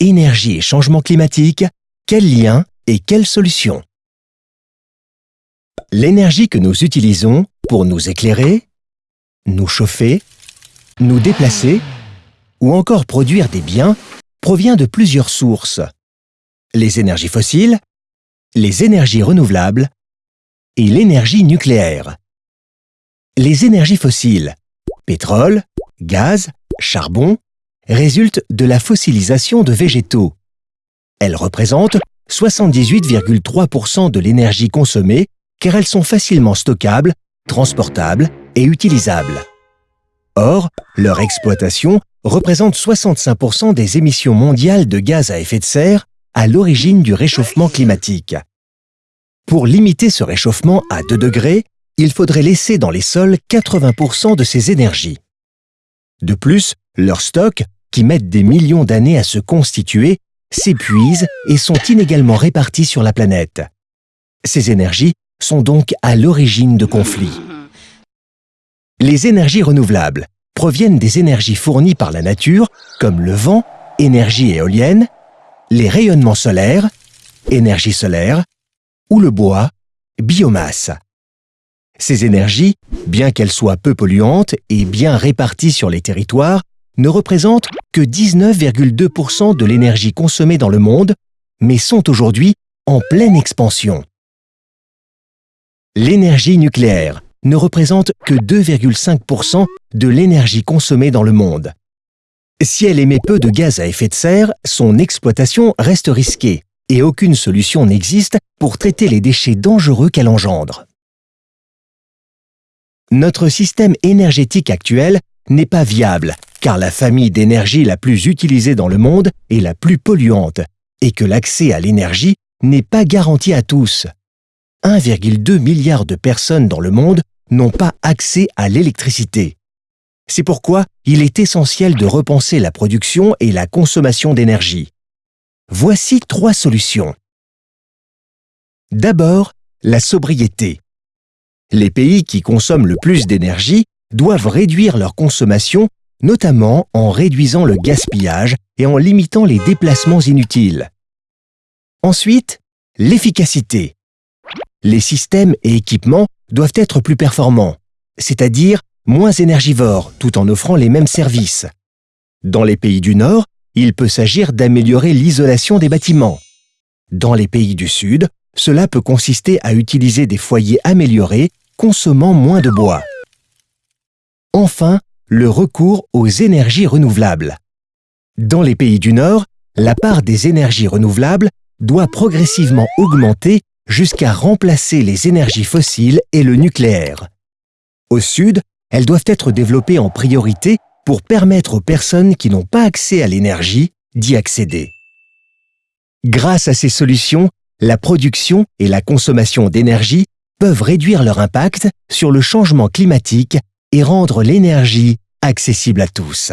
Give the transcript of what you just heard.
Énergie et changement climatique, quel lien et quelle solution L'énergie que nous utilisons pour nous éclairer, nous chauffer, nous déplacer ou encore produire des biens provient de plusieurs sources. Les énergies fossiles, les énergies renouvelables et l'énergie nucléaire. Les énergies fossiles, pétrole, gaz, charbon, résultent de la fossilisation de végétaux. Elles représentent 78,3% de l'énergie consommée car elles sont facilement stockables, transportables et utilisables. Or, leur exploitation représente 65% des émissions mondiales de gaz à effet de serre à l'origine du réchauffement climatique. Pour limiter ce réchauffement à 2 degrés, il faudrait laisser dans les sols 80% de ces énergies. De plus, leurs stocks, qui mettent des millions d'années à se constituer, s'épuisent et sont inégalement répartis sur la planète. Ces énergies sont donc à l'origine de conflits. Les énergies renouvelables proviennent des énergies fournies par la nature, comme le vent, énergie éolienne, les rayonnements solaires, énergie solaire, ou le bois, biomasse. Ces énergies, bien qu'elles soient peu polluantes et bien réparties sur les territoires, ne représentent que 19,2% de l'énergie consommée dans le monde, mais sont aujourd'hui en pleine expansion. L'énergie nucléaire ne représente que 2,5% de l'énergie consommée dans le monde. Si elle émet peu de gaz à effet de serre, son exploitation reste risquée et aucune solution n'existe pour traiter les déchets dangereux qu'elle engendre. Notre système énergétique actuel n'est pas viable car la famille d'énergie la plus utilisée dans le monde est la plus polluante et que l'accès à l'énergie n'est pas garanti à tous. 1,2 milliard de personnes dans le monde n'ont pas accès à l'électricité. C'est pourquoi il est essentiel de repenser la production et la consommation d'énergie. Voici trois solutions. D'abord, la sobriété. Les pays qui consomment le plus d'énergie doivent réduire leur consommation, notamment en réduisant le gaspillage et en limitant les déplacements inutiles. Ensuite, l'efficacité. Les systèmes et équipements doivent être plus performants, c'est-à-dire moins énergivores tout en offrant les mêmes services. Dans les pays du Nord, il peut s'agir d'améliorer l'isolation des bâtiments. Dans les pays du Sud, cela peut consister à utiliser des foyers améliorés consommant moins de bois. Enfin, le recours aux énergies renouvelables. Dans les pays du Nord, la part des énergies renouvelables doit progressivement augmenter jusqu'à remplacer les énergies fossiles et le nucléaire. Au Sud, elles doivent être développées en priorité pour permettre aux personnes qui n'ont pas accès à l'énergie d'y accéder. Grâce à ces solutions, la production et la consommation d'énergie peuvent réduire leur impact sur le changement climatique et rendre l'énergie accessible à tous.